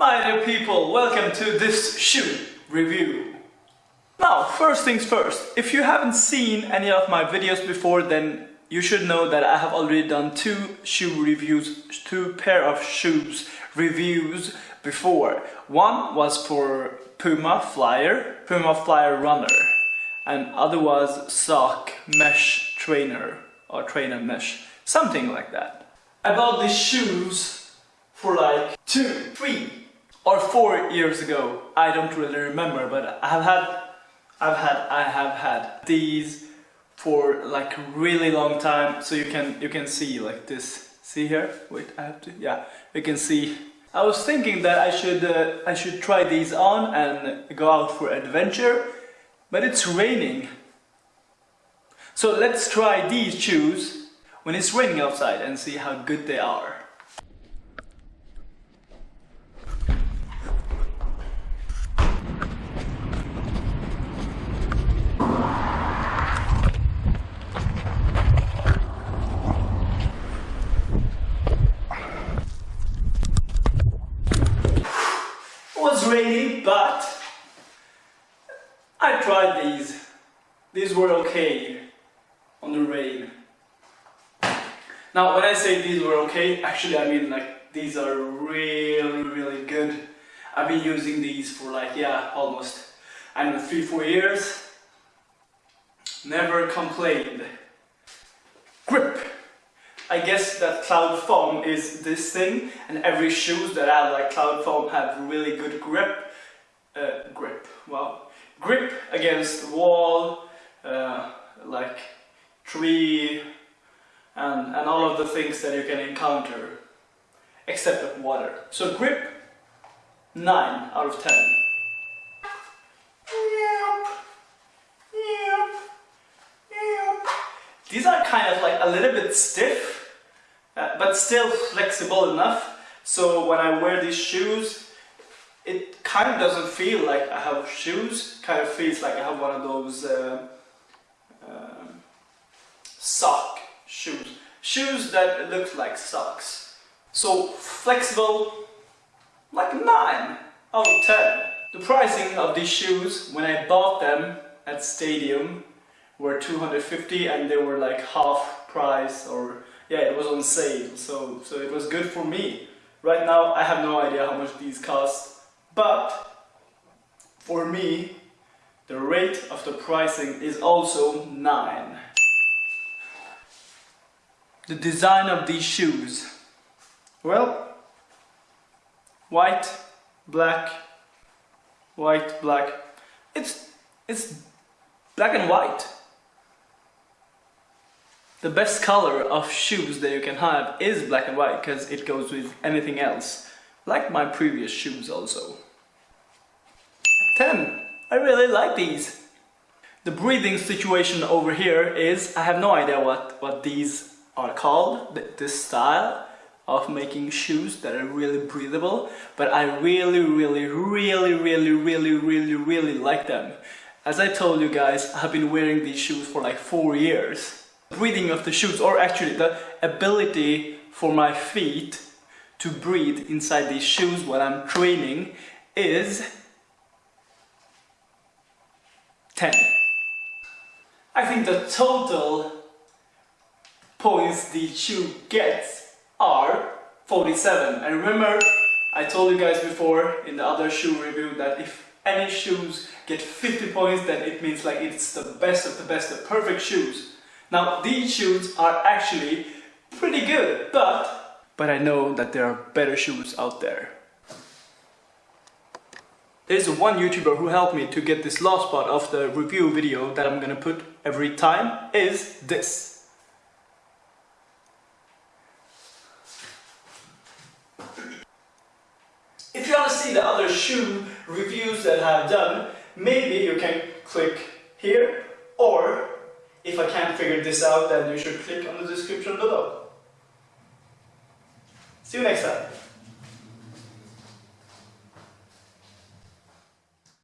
My dear people, welcome to this shoe review. Now, first things first, if you haven't seen any of my videos before, then you should know that I have already done two shoe reviews, two pair of shoes reviews before. One was for Puma Flyer, Puma Flyer Runner, and other was Sock Mesh Trainer or Trainer Mesh, something like that. I bought these shoes for like two, three or four years ago. I don't really remember, but I have had, I've had, I have had these for like really long time. So you can you can see like this. See here? Wait, I have to. Yeah, you can see. I was thinking that I should uh, I should try these on and go out for adventure, but it's raining. So let's try these shoes when it's raining outside and see how good they are. But I tried these. These were okay on the rain. Now, when I say these were okay, actually I mean like these are really, really good. I've been using these for like, yeah, almost, I don't know, three, four years. Never complained. Grip. I guess that cloud foam is this thing and every shoes that have like cloud foam have really good grip uh, grip well grip against wall uh, like tree and, and all of the things that you can encounter except water. So grip 9 out of 10 These are kind of like a little bit stiff but still flexible enough. So when I wear these shoes it kind of doesn't feel like I have shoes. Kind of feels like I have one of those uh, uh, sock shoes. Shoes that look like socks. So flexible like 9 out of 10 the pricing of these shoes when I bought them at Stadium were 250 and they were like half price or yeah, it was on sale, so, so it was good for me. Right now, I have no idea how much these cost, but for me, the rate of the pricing is also 9. The design of these shoes. Well, white, black, white, black. It's, it's black and white. The best color of shoes that you can have is black and white because it goes with anything else, like my previous shoes also. 10. I really like these. The breathing situation over here is, I have no idea what, what these are called, this style of making shoes that are really breathable, but I really, really, really, really, really, really, really like them. As I told you guys, I've been wearing these shoes for like four years breathing of the shoes or actually the ability for my feet to breathe inside these shoes while I'm training is 10. I think the total points the shoe gets are 47 and remember I told you guys before in the other shoe review that if any shoes get 50 points then it means like it's the best of the best, the perfect shoes now these shoes are actually pretty good, but, but I know that there are better shoes out there. There's one YouTuber who helped me to get this last part of the review video that I'm gonna put every time is this. If you want to see the other shoe reviews that I've done, maybe you can click here or if I can't figure this out, then you should click on the description below. See you next time.